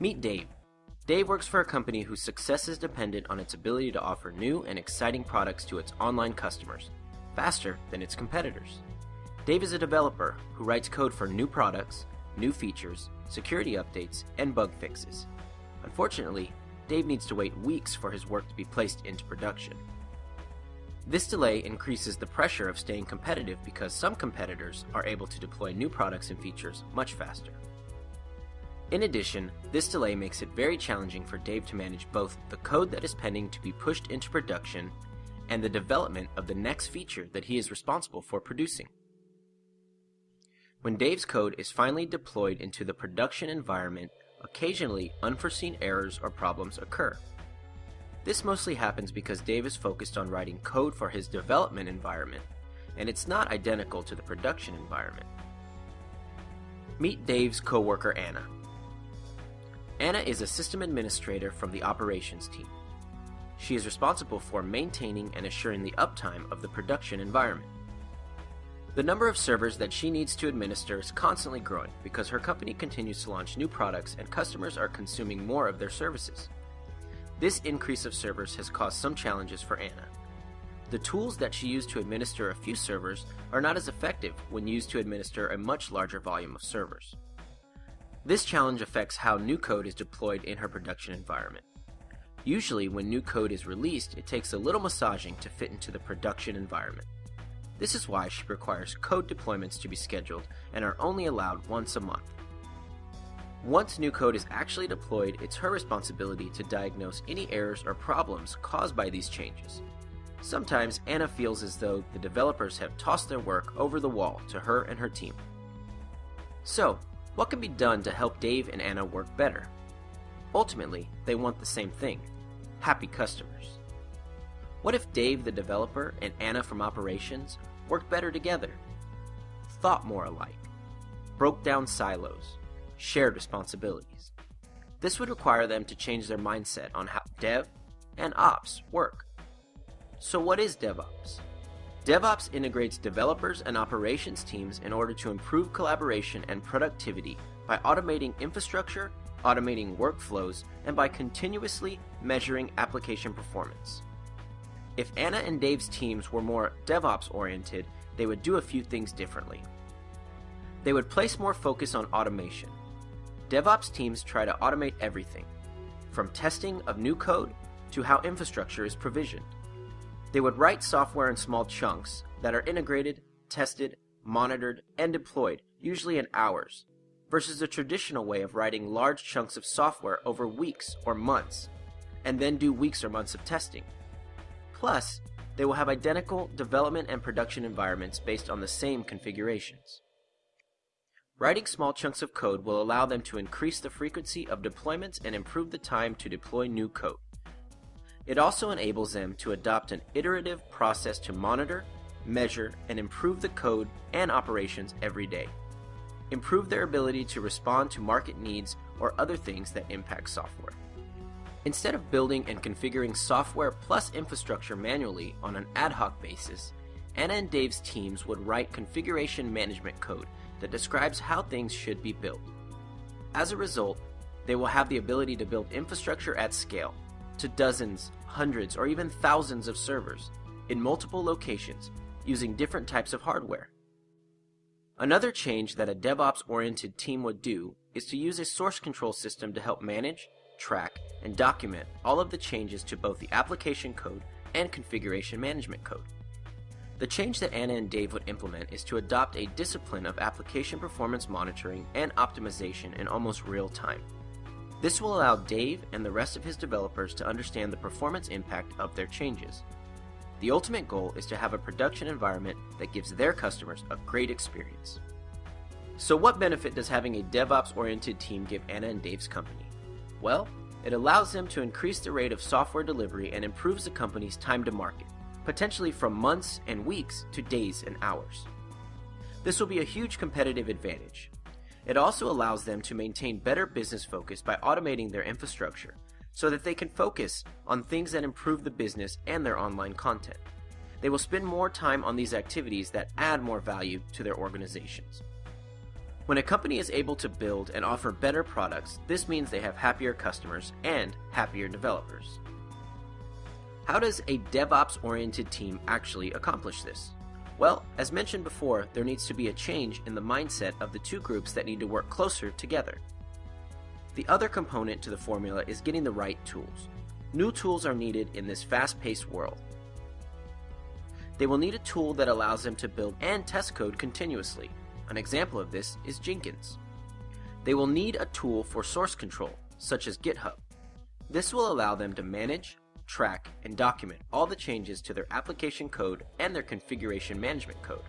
Meet Dave. Dave works for a company whose success is dependent on its ability to offer new and exciting products to its online customers, faster than its competitors. Dave is a developer who writes code for new products, new features, security updates, and bug fixes. Unfortunately, Dave needs to wait weeks for his work to be placed into production. This delay increases the pressure of staying competitive because some competitors are able to deploy new products and features much faster. In addition, this delay makes it very challenging for Dave to manage both the code that is pending to be pushed into production and the development of the next feature that he is responsible for producing. When Dave's code is finally deployed into the production environment, occasionally unforeseen errors or problems occur. This mostly happens because Dave is focused on writing code for his development environment, and it's not identical to the production environment. Meet Dave's coworker Anna. Anna is a system administrator from the operations team. She is responsible for maintaining and assuring the uptime of the production environment. The number of servers that she needs to administer is constantly growing because her company continues to launch new products and customers are consuming more of their services. This increase of servers has caused some challenges for Anna. The tools that she used to administer a few servers are not as effective when used to administer a much larger volume of servers. This challenge affects how new code is deployed in her production environment. Usually, when new code is released, it takes a little massaging to fit into the production environment. This is why she requires code deployments to be scheduled and are only allowed once a month. Once new code is actually deployed, it's her responsibility to diagnose any errors or problems caused by these changes. Sometimes Anna feels as though the developers have tossed their work over the wall to her and her team. So, what can be done to help Dave and Anna work better? Ultimately, they want the same thing happy customers. What if Dave the developer and Anna from operations worked better together? Thought more alike, broke down silos, shared responsibilities. This would require them to change their mindset on how dev and ops work. So, what is DevOps? DevOps integrates developers and operations teams in order to improve collaboration and productivity by automating infrastructure, automating workflows, and by continuously measuring application performance. If Anna and Dave's teams were more DevOps oriented, they would do a few things differently. They would place more focus on automation. DevOps teams try to automate everything, from testing of new code to how infrastructure is provisioned. They would write software in small chunks that are integrated, tested, monitored, and deployed, usually in hours, versus the traditional way of writing large chunks of software over weeks or months, and then do weeks or months of testing. Plus, they will have identical development and production environments based on the same configurations. Writing small chunks of code will allow them to increase the frequency of deployments and improve the time to deploy new code. It also enables them to adopt an iterative process to monitor, measure, and improve the code and operations every day. Improve their ability to respond to market needs or other things that impact software. Instead of building and configuring software plus infrastructure manually on an ad hoc basis, Anna and Dave's teams would write configuration management code that describes how things should be built. As a result, they will have the ability to build infrastructure at scale, to dozens, hundreds, or even thousands of servers, in multiple locations, using different types of hardware. Another change that a DevOps oriented team would do is to use a source control system to help manage, track, and document all of the changes to both the application code and configuration management code. The change that Anna and Dave would implement is to adopt a discipline of application performance monitoring and optimization in almost real time. This will allow Dave and the rest of his developers to understand the performance impact of their changes. The ultimate goal is to have a production environment that gives their customers a great experience. So, what benefit does having a DevOps oriented team give Anna and Dave's company? Well, it allows them to increase the rate of software delivery and improves the company's time to market, potentially from months and weeks to days and hours. This will be a huge competitive advantage. It also allows them to maintain better business focus by automating their infrastructure so that they can focus on things that improve the business and their online content. They will spend more time on these activities that add more value to their organizations. When a company is able to build and offer better products, this means they have happier customers and happier developers. How does a DevOps oriented team actually accomplish this? Well, as mentioned before, there needs to be a change in the mindset of the two groups that need to work closer together. The other component to the formula is getting the right tools. New tools are needed in this fast paced world. They will need a tool that allows them to build and test code continuously. An example of this is Jenkins. They will need a tool for source control, such as GitHub. This will allow them to manage, track, and document all the changes to their application code and their configuration management code.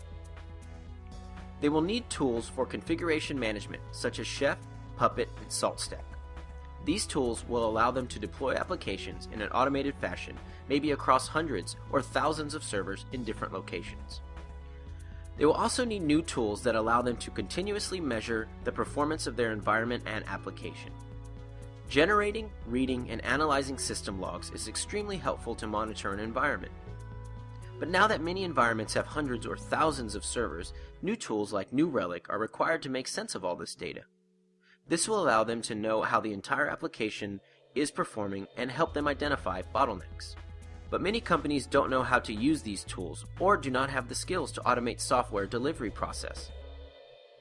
They will need tools for configuration management such as Chef, Puppet, and SaltStack. These tools will allow them to deploy applications in an automated fashion, maybe across hundreds or thousands of servers in different locations. They will also need new tools that allow them to continuously measure the performance of their environment and application. Generating, reading, and analyzing system logs is extremely helpful to monitor an environment. But now that many environments have hundreds or thousands of servers, new tools like New Relic are required to make sense of all this data. This will allow them to know how the entire application is performing and help them identify bottlenecks. But many companies don't know how to use these tools or do not have the skills to automate software delivery process.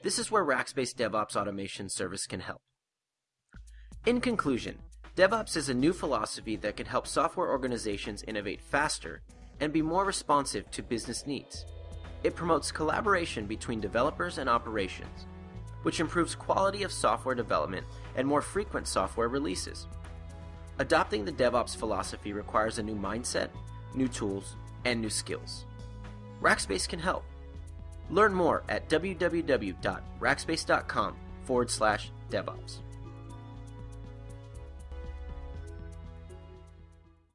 This is where Rackspace DevOps Automation Service can help. In conclusion, DevOps is a new philosophy that can help software organizations innovate faster and be more responsive to business needs. It promotes collaboration between developers and operations, which improves quality of software development and more frequent software releases. Adopting the DevOps philosophy requires a new mindset, new tools, and new skills. Rackspace can help. Learn more at www.rackspace.com forward slash DevOps.